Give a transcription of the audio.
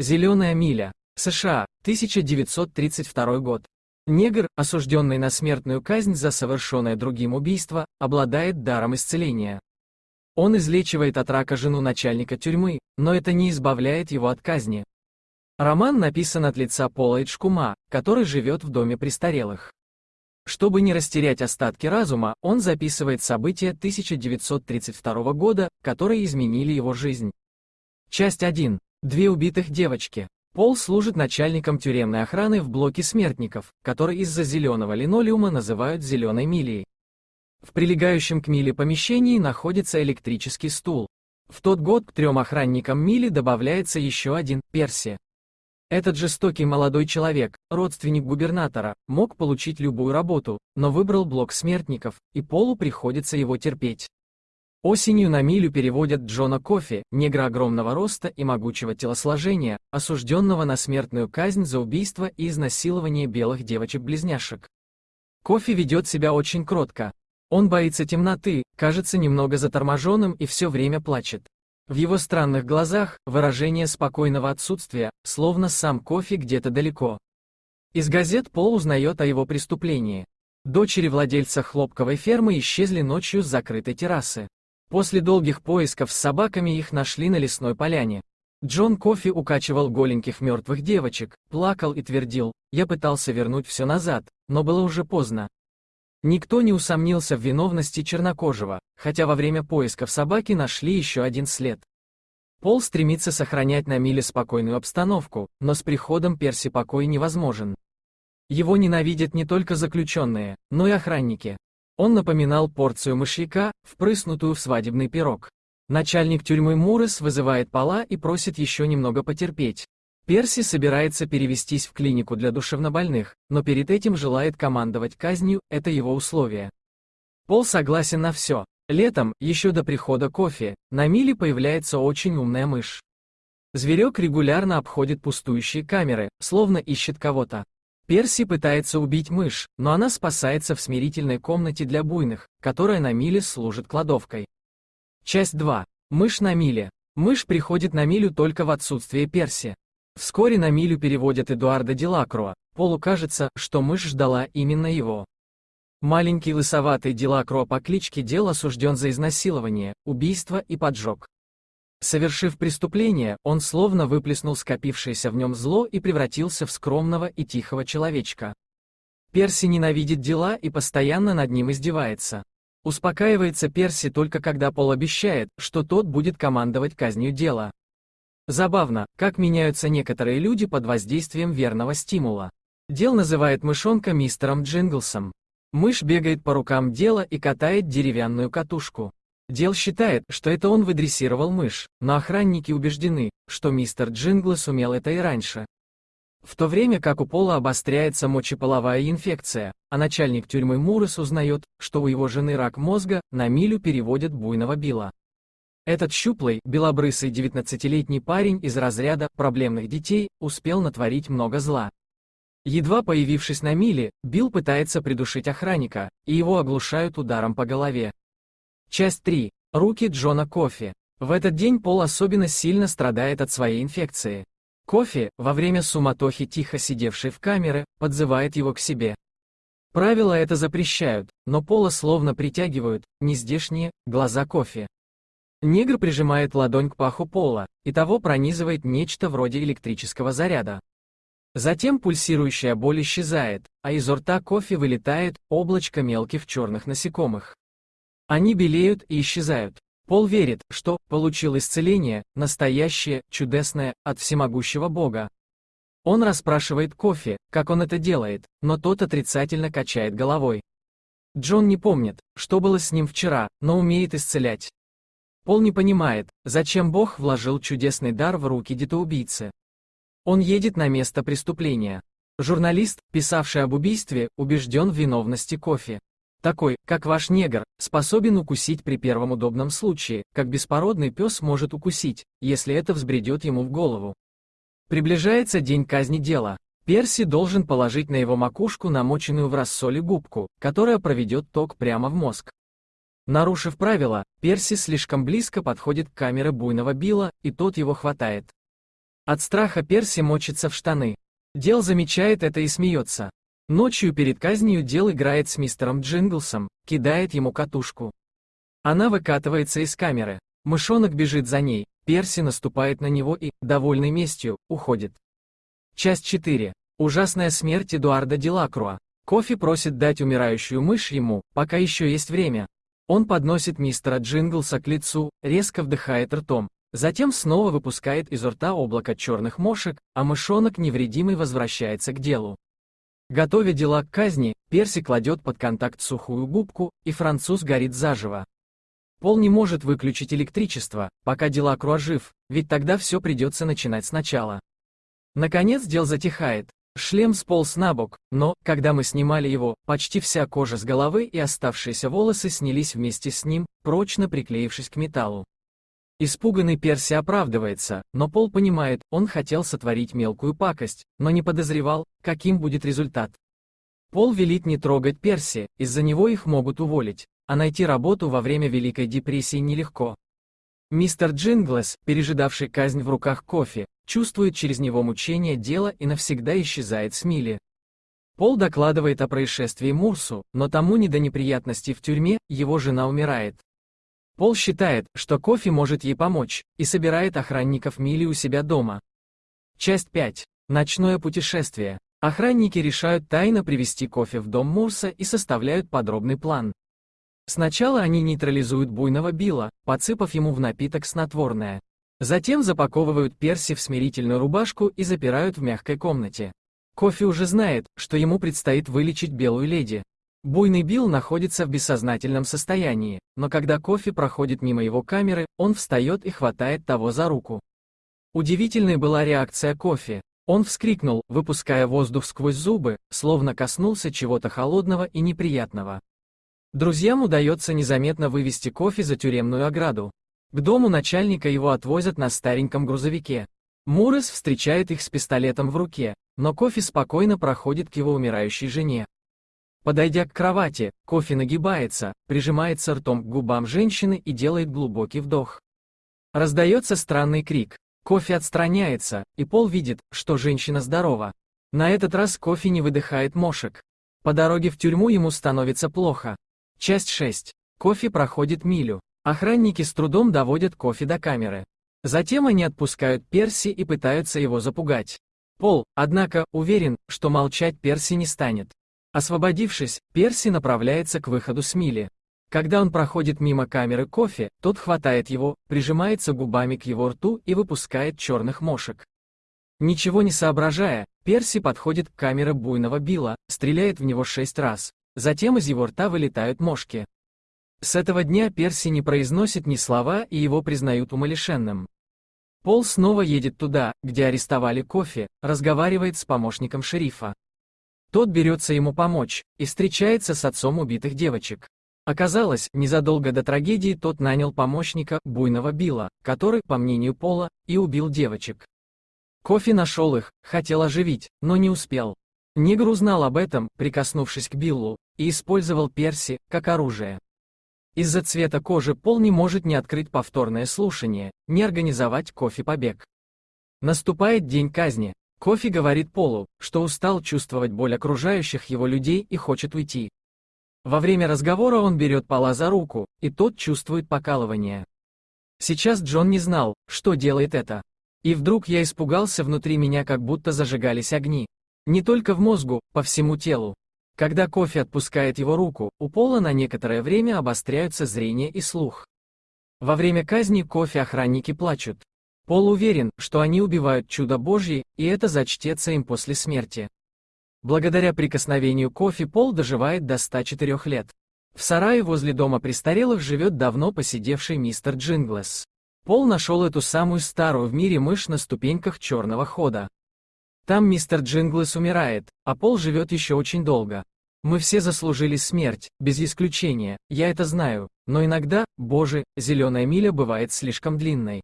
Зеленая миля. США, 1932 год. Негр, осужденный на смертную казнь за совершенное другим убийство, обладает даром исцеления. Он излечивает от рака жену начальника тюрьмы, но это не избавляет его от казни. Роман написан от лица Пола Эджкума, который живет в доме престарелых. Чтобы не растерять остатки разума, он записывает события 1932 года, которые изменили его жизнь. Часть 1. Две убитых девочки. Пол служит начальником тюремной охраны в блоке смертников, который из-за зеленого линолеума называют зеленой милией. В прилегающем к миле помещении находится электрический стул. В тот год к трем охранникам мили добавляется еще один, Перси. Этот жестокий молодой человек, родственник губернатора, мог получить любую работу, но выбрал блок смертников, и Полу приходится его терпеть. Осенью на милю переводят Джона Кофи, негра огромного роста и могучего телосложения, осужденного на смертную казнь за убийство и изнасилование белых девочек-близняшек. Кофи ведет себя очень кротко. Он боится темноты, кажется немного заторможенным и все время плачет. В его странных глазах выражение спокойного отсутствия, словно сам кофе где-то далеко. Из газет Пол узнает о его преступлении. Дочери владельца хлопковой фермы исчезли ночью с закрытой террасы. После долгих поисков с собаками их нашли на лесной поляне. Джон Кофи укачивал голеньких мертвых девочек, плакал и твердил, «Я пытался вернуть все назад, но было уже поздно». Никто не усомнился в виновности чернокожего, хотя во время поисков собаки нашли еще один след. Пол стремится сохранять на миле спокойную обстановку, но с приходом Перси покой невозможен. Его ненавидят не только заключенные, но и охранники. Он напоминал порцию мышьяка, впрыснутую в свадебный пирог. Начальник тюрьмы Мурес вызывает Пола и просит еще немного потерпеть. Перси собирается перевестись в клинику для душевнобольных, но перед этим желает командовать казнью, это его условие. Пол согласен на все, Летом, еще до прихода кофе, на миле появляется очень умная мышь. Зверек регулярно обходит пустующие камеры, словно ищет кого-то. Перси пытается убить мышь, но она спасается в смирительной комнате для буйных, которая на миле служит кладовкой. Часть 2. Мышь на миле. Мышь приходит на милю только в отсутствие Перси. Вскоре на милю переводят Эдуарда Делакруа. Полу кажется, что мышь ждала именно его. Маленький лысоватый Делакро по кличке Дел осужден за изнасилование, убийство и поджог. Совершив преступление, он словно выплеснул скопившееся в нем зло и превратился в скромного и тихого человечка. Перси ненавидит дела и постоянно над ним издевается. Успокаивается Перси только когда Пол обещает, что тот будет командовать казнью дела. Забавно, как меняются некоторые люди под воздействием верного стимула. Дел называет мышонка мистером Джинглсом. Мышь бегает по рукам Дела и катает деревянную катушку. Дел считает, что это он выдрессировал мышь, но охранники убеждены, что мистер Джинглс умел это и раньше. В то время как у Пола обостряется мочеполовая инфекция, а начальник тюрьмы Мурес узнает, что у его жены рак мозга, на милю переводят буйного Билла. Этот щуплый, белобрысый 19-летний парень из разряда проблемных детей успел натворить много зла. Едва появившись на миле, Билл пытается придушить охранника, и его оглушают ударом по голове. Часть 3. Руки Джона Кофи. В этот день Пол особенно сильно страдает от своей инфекции. Кофи, во время суматохи тихо сидевший в камере, подзывает его к себе. Правила это запрещают, но Пола словно притягивают, нездешние, глаза Кофи. Негр прижимает ладонь к паху Пола, и того пронизывает нечто вроде электрического заряда. Затем пульсирующая боль исчезает, а из рта кофе вылетает облачко мелких черных насекомых. Они белеют и исчезают. Пол верит, что получил исцеление, настоящее, чудесное, от всемогущего Бога. Он расспрашивает кофе, как он это делает, но тот отрицательно качает головой. Джон не помнит, что было с ним вчера, но умеет исцелять. Пол не понимает, зачем Бог вложил чудесный дар в руки детоубийцы. Он едет на место преступления. Журналист, писавший об убийстве, убежден в виновности кофе. Такой, как ваш негр, способен укусить при первом удобном случае, как беспородный пес может укусить, если это взбредет ему в голову. Приближается день казни дела. Перси должен положить на его макушку намоченную в рассоле губку, которая проведет ток прямо в мозг. Нарушив правила, Перси слишком близко подходит к камере буйного Билла, и тот его хватает. От страха Перси мочится в штаны. Дел замечает это и смеется. Ночью перед казнью Дел играет с мистером Джинглсом, кидает ему катушку. Она выкатывается из камеры. Мышонок бежит за ней, Перси наступает на него и, довольный местью, уходит. Часть 4. Ужасная смерть Эдуарда Делакруа. Кофи просит дать умирающую мышь ему, пока еще есть время. Он подносит мистера Джинглса к лицу, резко вдыхает ртом. Затем снова выпускает изо рта облако черных мошек, а мышонок невредимый возвращается к делу. Готовя дела к казни, Перси кладет под контакт сухую губку, и француз горит заживо. Пол не может выключить электричество, пока дела жив, ведь тогда все придется начинать сначала. Наконец дел затихает. Шлем сполз на бок, но, когда мы снимали его, почти вся кожа с головы и оставшиеся волосы снялись вместе с ним, прочно приклеившись к металлу. Испуганный Перси оправдывается, но Пол понимает, он хотел сотворить мелкую пакость, но не подозревал, каким будет результат. Пол велит не трогать Перси, из-за него их могут уволить а найти работу во время Великой депрессии нелегко. Мистер Джинглес, пережидавший казнь в руках кофе, чувствует через него мучение дела и навсегда исчезает с Милли. Пол докладывает о происшествии Мурсу, но тому не до неприятностей в тюрьме, его жена умирает. Пол считает, что кофе может ей помочь, и собирает охранников Милли у себя дома. Часть 5. Ночное путешествие. Охранники решают тайно привести кофе в дом Мурса и составляют подробный план. Сначала они нейтрализуют буйного Билла, подсыпав ему в напиток снотворное. Затем запаковывают Перси в смирительную рубашку и запирают в мягкой комнате. Кофи уже знает, что ему предстоит вылечить белую леди. Буйный Билл находится в бессознательном состоянии, но когда Кофи проходит мимо его камеры, он встает и хватает того за руку. Удивительной была реакция Кофи. Он вскрикнул, выпуская воздух сквозь зубы, словно коснулся чего-то холодного и неприятного. Друзьям удается незаметно вывести кофе за тюремную ограду. К дому начальника его отвозят на стареньком грузовике. Мурес встречает их с пистолетом в руке, но кофе спокойно проходит к его умирающей жене. Подойдя к кровати, кофе нагибается, прижимается ртом к губам женщины и делает глубокий вдох. Раздается странный крик. Кофе отстраняется, и Пол видит, что женщина здорова. На этот раз кофе не выдыхает мошек. По дороге в тюрьму ему становится плохо. Часть 6. Кофе проходит милю. Охранники с трудом доводят кофе до камеры. Затем они отпускают Перси и пытаются его запугать. Пол, однако, уверен, что молчать Перси не станет. Освободившись, Перси направляется к выходу с мили. Когда он проходит мимо камеры кофе, тот хватает его, прижимается губами к его рту и выпускает черных мошек. Ничего не соображая, Перси подходит к камере буйного Билла, стреляет в него шесть раз. Затем из его рта вылетают мошки. С этого дня Перси не произносит ни слова и его признают умалишенным. Пол снова едет туда, где арестовали кофе, разговаривает с помощником шерифа. Тот берется ему помочь и встречается с отцом убитых девочек. Оказалось, незадолго до трагедии тот нанял помощника, буйного Билла, который, по мнению Пола, и убил девочек. Кофе нашел их, хотел оживить, но не успел. Негр узнал об этом, прикоснувшись к Биллу, и использовал Перси, как оружие. Из-за цвета кожи Пол не может ни открыть повторное слушание, ни организовать кофе-побег. Наступает день казни. Кофе говорит Полу, что устал чувствовать боль окружающих его людей и хочет уйти. Во время разговора он берет Пола за руку, и тот чувствует покалывание. Сейчас Джон не знал, что делает это. И вдруг я испугался внутри меня, как будто зажигались огни. Не только в мозгу, по всему телу. Когда кофе отпускает его руку, у Пола на некоторое время обостряются зрение и слух. Во время казни кофе охранники плачут. Пол уверен, что они убивают чудо Божье, и это зачтется им после смерти. Благодаря прикосновению кофе Пол доживает до 104 лет. В сарае возле дома престарелых живет давно посидевший мистер Джинглес. Пол нашел эту самую старую в мире мышь на ступеньках черного хода. Там мистер Джинглес умирает, а Пол живет еще очень долго. Мы все заслужили смерть, без исключения, я это знаю, но иногда, боже, зеленая миля бывает слишком длинной.